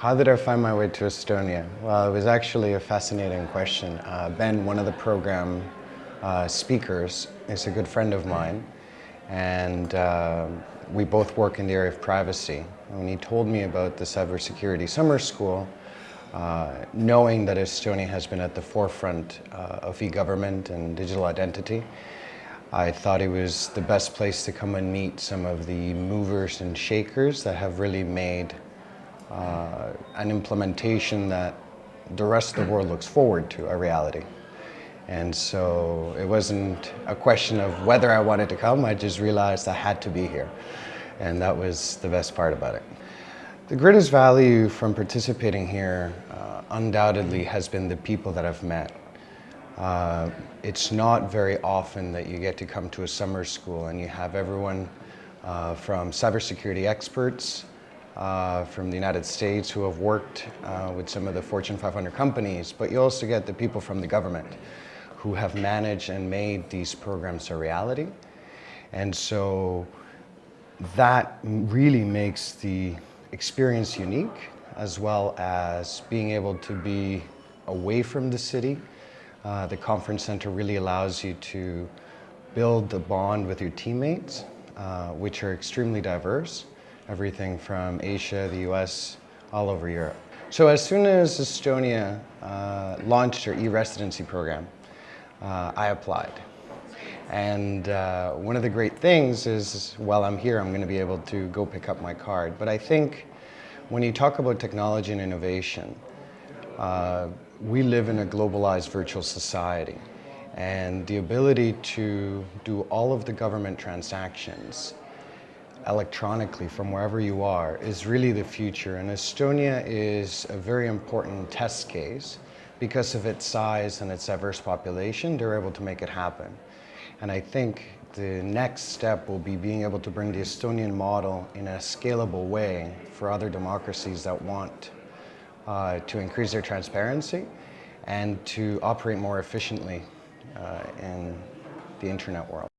How did I find my way to Estonia? Well, it was actually a fascinating question. Uh, ben, one of the program uh, speakers, is a good friend of mine, and uh, we both work in the area of privacy. When he told me about the cybersecurity summer school, uh, knowing that Estonia has been at the forefront uh, of e-government and digital identity, I thought it was the best place to come and meet some of the movers and shakers that have really made uh, an implementation that the rest of the world looks forward to, a reality. And so it wasn't a question of whether I wanted to come, I just realized I had to be here. And that was the best part about it. The greatest value from participating here uh, undoubtedly has been the people that I've met. Uh, it's not very often that you get to come to a summer school and you have everyone uh, from cybersecurity experts uh, from the United States who have worked uh, with some of the Fortune 500 companies, but you also get the people from the government who have managed and made these programs a reality. And so that really makes the experience unique as well as being able to be away from the city. Uh, the conference center really allows you to build the bond with your teammates, uh, which are extremely diverse everything from Asia, the US, all over Europe. So as soon as Estonia uh, launched her e-residency program, uh, I applied. And uh, one of the great things is while I'm here, I'm going to be able to go pick up my card. But I think when you talk about technology and innovation, uh, we live in a globalized virtual society. And the ability to do all of the government transactions electronically from wherever you are is really the future. And Estonia is a very important test case because of its size and its diverse population, they're able to make it happen. And I think the next step will be being able to bring the Estonian model in a scalable way for other democracies that want uh, to increase their transparency and to operate more efficiently uh, in the internet world.